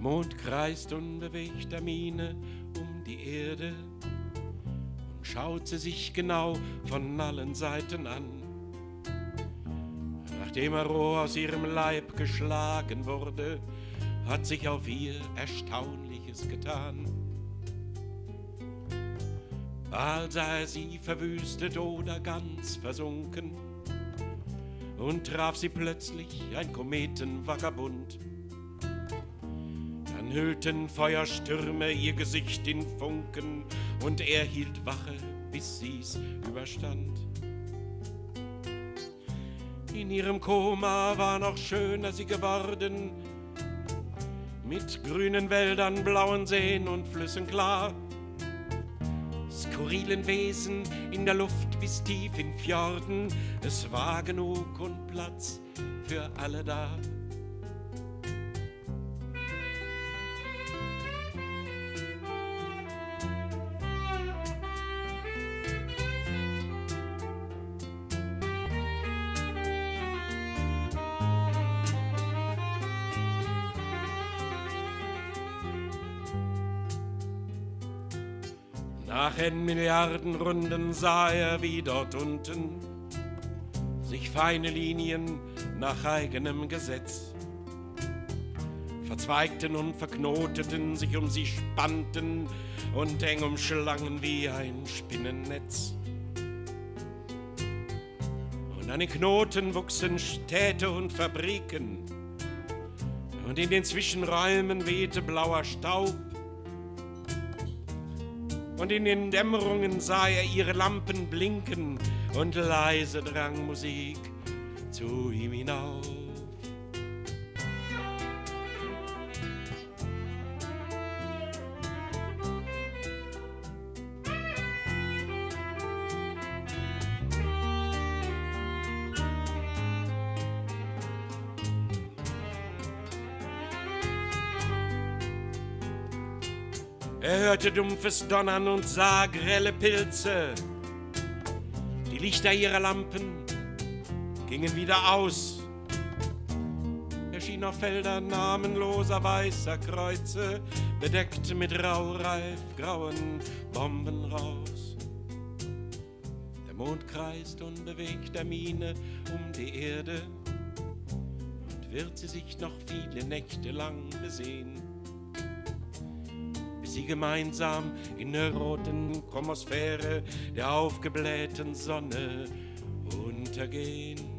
Mond kreist unbewegter Miene um die Erde und schaut sie sich genau von allen Seiten an. Nachdem er roh aus ihrem Leib geschlagen wurde, hat sich auf ihr Erstaunliches getan. Bald er sie verwüstet oder ganz versunken und traf sie plötzlich ein Kometenvagabund. Dann hüllten Feuerstürme ihr Gesicht in Funken und er hielt Wache, bis sie's überstand. In ihrem Koma war noch schöner sie geworden, mit grünen Wäldern, blauen Seen und Flüssen klar skurrilen Wesen in der Luft bis tief in Fjorden. Es war genug und Platz für alle da. Nach N Milliarden Runden sah er, wie dort unten sich feine Linien nach eigenem Gesetz verzweigten und verknoteten, sich um sie spannten und eng umschlangen wie ein Spinnennetz. Und an den Knoten wuchsen Städte und Fabriken und in den Zwischenräumen wehte blauer Staub und in den Dämmerungen sah er ihre Lampen blinken und leise drang Musik zu ihm hinauf. Er hörte dumpfes Donnern und sah grelle Pilze. Die Lichter ihrer Lampen gingen wieder aus. Er schien auf Feldern namenloser weißer Kreuze, bedeckt mit raureif grauen Bomben raus. Der Mond kreist unbewegter Miene um die Erde und wird sie sich noch viele Nächte lang besehen sie gemeinsam in der roten Chromosphäre der aufgeblähten Sonne untergehen.